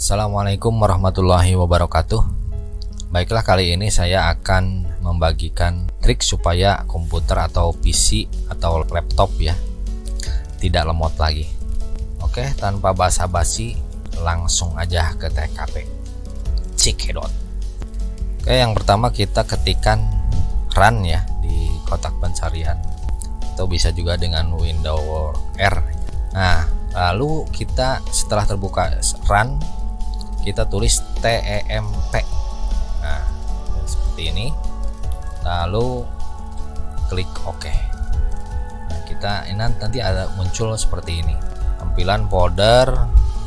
Assalamualaikum warahmatullahi wabarakatuh. Baiklah kali ini saya akan membagikan trik supaya komputer atau PC atau laptop ya Tidak lemot lagi. Oke tanpa basa-basi langsung aja ke TKP Cikedot Oke yang pertama kita ketikkan run ya di kotak pencarian. Atau bisa juga dengan Windows R. Nah lalu kita setelah terbuka run kita tulis TEMP nah seperti ini. Lalu klik OK. Nah kita ini nanti ada muncul seperti ini. Tampilan folder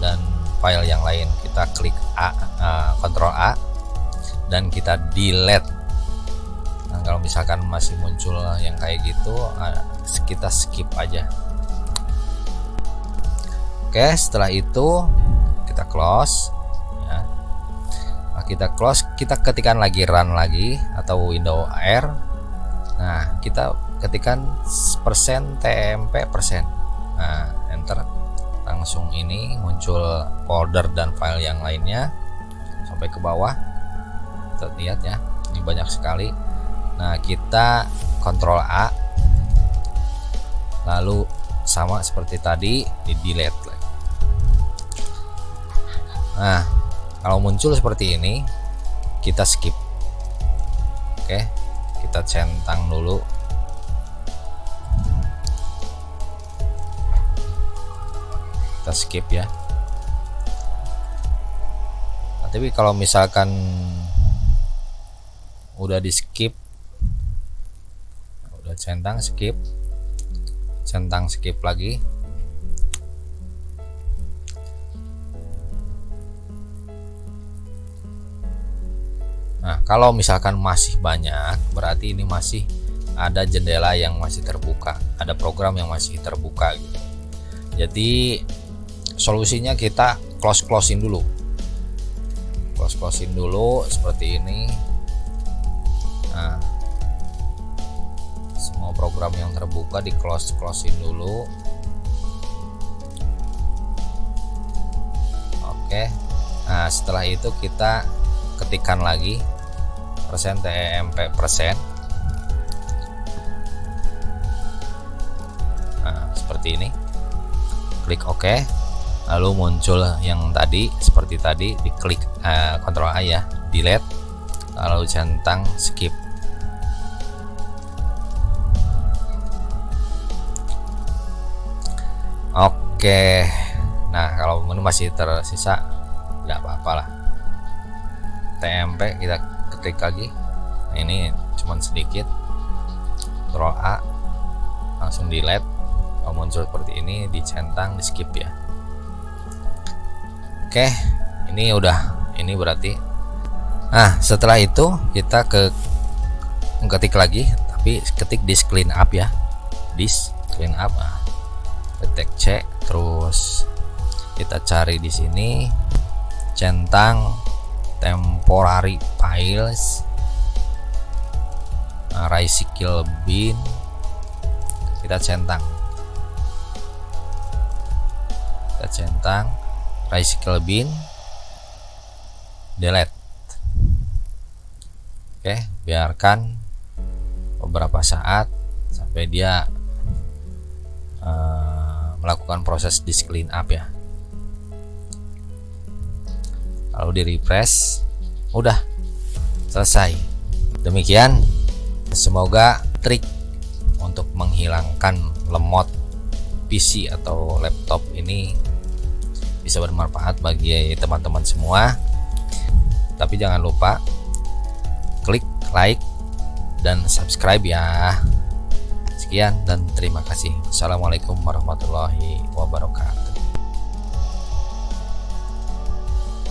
dan file yang lain. Kita klik A uh, A dan kita delete. Nah kalau misalkan masih muncul yang kayak gitu uh, kita skip aja. Oke setelah itu kita close kita close kita ketikkan lagi run lagi atau window R nah kita ketikkan persen TMP persen. Nah enter. Langsung ini muncul folder dan file yang lainnya. Sampai ke bawah. Kita ya ini banyak sekali. Nah kita kontrol A. Lalu sama seperti tadi di delete nah kalau muncul seperti ini kita skip. Oke kita centang dulu. Kita skip ya. Nah, tapi kalau misalkan udah di skip udah centang skip centang skip lagi kalau misalkan masih banyak, berarti ini masih ada jendela yang masih terbuka, ada program yang masih terbuka gitu. Jadi solusinya kita close closein dulu. Close closein dulu seperti ini. Nah, semua program yang terbuka di close closein dulu. Oke. Nah, setelah itu kita ketikkan lagi persen TEMP persen. Nah seperti ini. Klik OK. Lalu muncul yang tadi seperti tadi diklik uh, A ya delete. Lalu centang skip. Oke nah kalau ini masih tersisa tidak apa-apa lah. TMP kita klik lagi. Ini cuman sedikit. Ctrl A langsung delete kalau muncul seperti ini dicentang di skip ya. Oke ini udah. Ini berarti. Nah setelah itu kita ke ketik lagi tapi ketik disk clean up ya. Disk clean up. Nah, ketik C terus kita cari di sini. Centang temporary files. Nah, recycle bin kita centang. Kita centang. Recycle bin delete. Oke biarkan beberapa saat sampai dia uh, melakukan proses disk clean up ya lalu di refresh. Udah. Selesai. Demikian. Semoga trik untuk menghilangkan lemot PC atau laptop ini bisa bermanfaat bagi teman-teman semua. Tapi jangan lupa klik like dan subscribe ya. Sekian dan terima kasih. Assalamualaikum warahmatullahi wabarakatuh